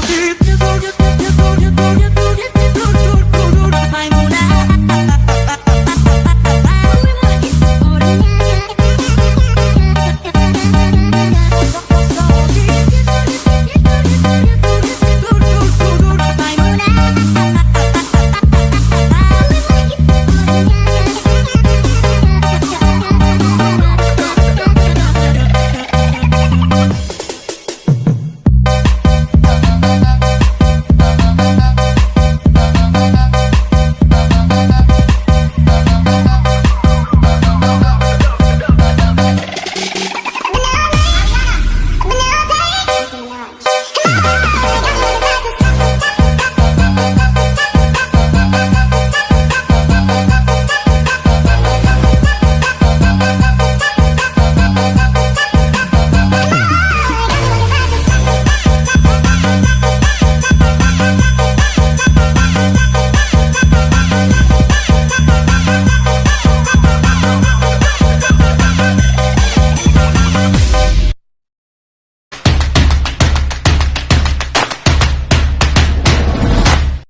ходит, не ходит, не ходит, не ходит.